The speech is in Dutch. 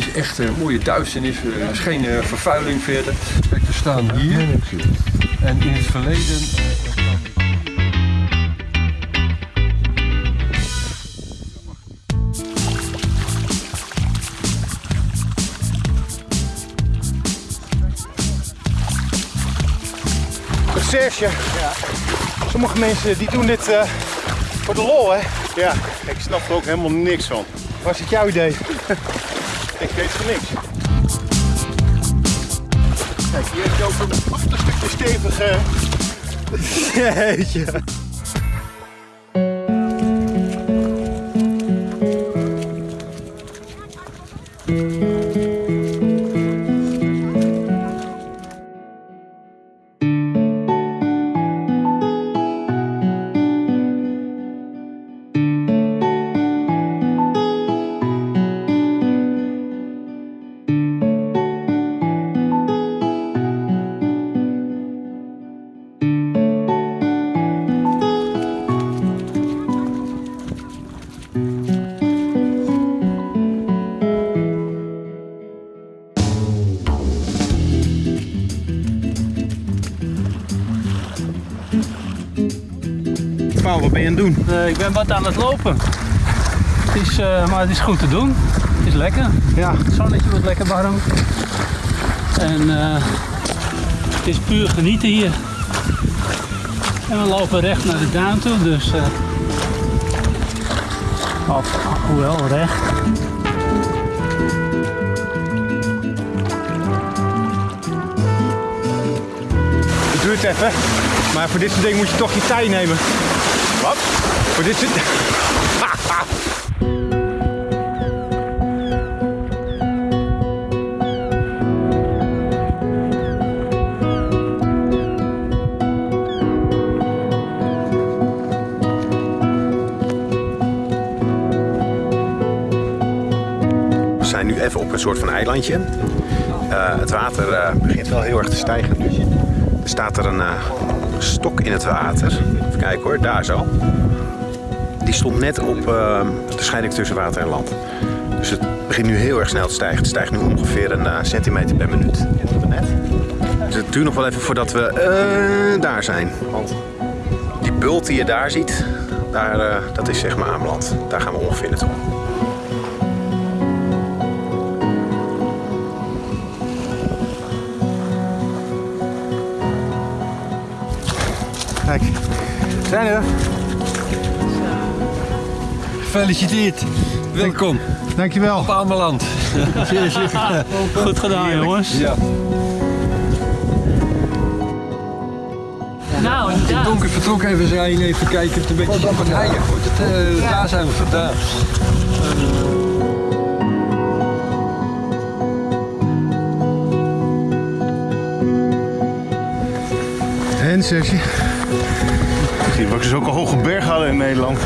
Het is echt een mooie duisternis. eh, Er is geen eh, vervuiling verder. Kijk, we staan hier. En in het verleden... Serge, sommige mensen die doen dit eh, voor de lol, hè? Ja, ik snap er ook helemaal niks van. Was het jouw idee? Ik weet van niks. Kijk, hier heb je ook een achterstukje stevige... Jeetje. Wat ben je aan het doen? Eh, ik ben wat aan het lopen. Het is, eh, maar het is goed te doen. Het is lekker. Ja. Het zonnetje wordt lekker warm. En eh, het is puur genieten hier. En we lopen recht naar de duin toe, dus... of, hoewel, recht. Het duurt even, maar voor dit soort dingen moet je toch je tijd nemen. Wat? Voor dit. We zijn nu even op een soort van eilandje. Eh, het water eh, begint wel heel erg te stijgen. Er staat er een eh, stok in het water. Even kijken hoor, daar zo. Die stond net op eh, de scheiding tussen water en land. Dus het begint nu heel erg snel te stijgen. Het stijgt nu ongeveer een eh, centimeter per minuut. Net. Dus het duurt nog wel even voordat we eh, daar zijn. Want die bult die je daar ziet, daar, dat is zeg maar Ameland. Daar gaan we ongeveer naartoe. Kijk, we zijn er. Gefeliciteerd. Welkom Dankjewel. op Ameland. Goed gedaan, jongens. Ja. Nou, In het donker vertrok even zijn, even kijken of het een beetje wordt. Het, eh, Daar zijn we vandaan. En Serge? Zie je, we ook zulke hoge bergen hadden in Nederland.